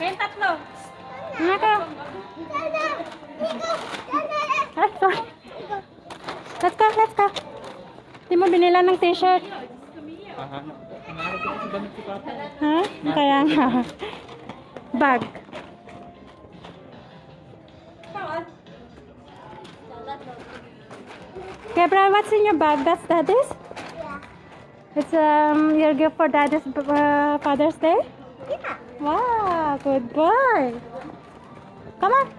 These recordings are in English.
Kayong tatlo. Naka. Let's go. Let's go, let's go. Di mo binila ng t-shirt. Ha? Kaya nga. Bag. Gabriel, what's in your bag? That's daddy's? It's um your gift for daddy's uh, Father's Day? Yeah. Wow, good boy. Come on.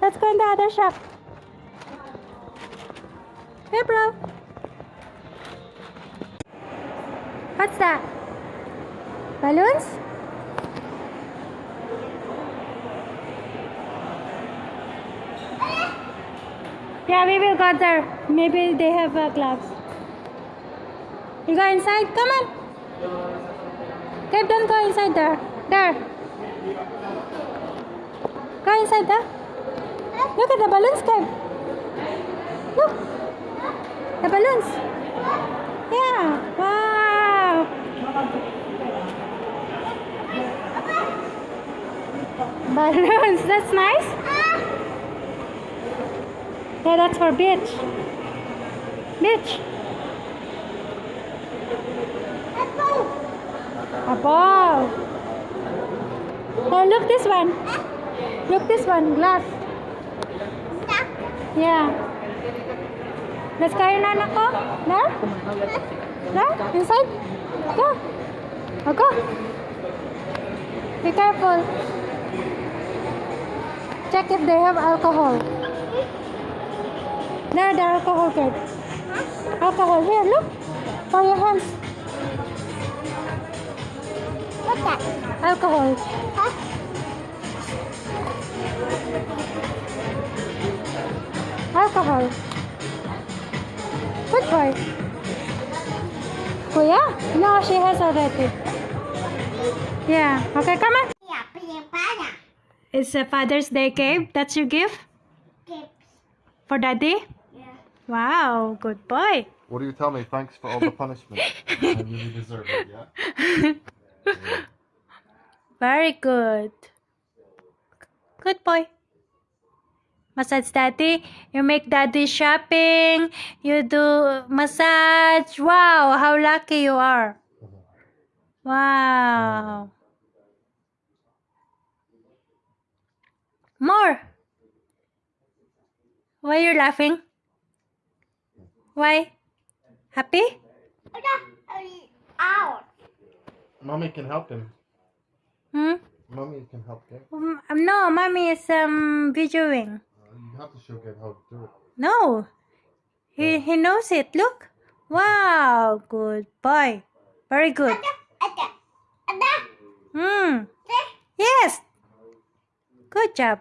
Let's go in the other shop. Hey, bro. What's that? Balloons? Yeah, we will go there. Maybe they have uh, gloves. You go inside? Come on. Gabe, don't go inside there. There. Go inside there. Look at the balloons, Gabe. Look. The balloons. Yeah. Wow. Balloons. That's nice. Yeah, that's for beach. Beach. Ball. Oh, look this one. Look this one. Glass. Yeah. Let's carry in, anak ko. There? There? Inside? Go. Oh, go. Be careful. Check if they have alcohol. There, the alcohol card. Alcohol. Here, look. For your hands. What's that? Alcohol. Huh? Alcohol. Good boy. Kuya? No, she has already. Yeah. Okay, come on. It's a Father's Day cake. That's your gift Tips. for Daddy? Yeah. Wow, good boy. What do you tell me? Thanks for all the punishment. I really deserve it, yeah? Very good. Good boy. Massage daddy. You make daddy shopping. You do massage. Wow, how lucky you are. Wow. More. Why are you laughing? Why? Happy? Out. Mommy can help him. Hmm? Mommy can help him. Um, no, mommy is um videoing. Uh, you have to show Gabe how to do it. No. He he knows it. Look. Wow. Good boy. Very good. Ada. Ada. Hmm. Yes. Good job.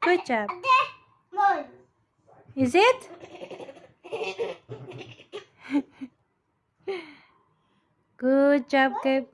Good job. Ada. More. Is it? Good job, Gabe.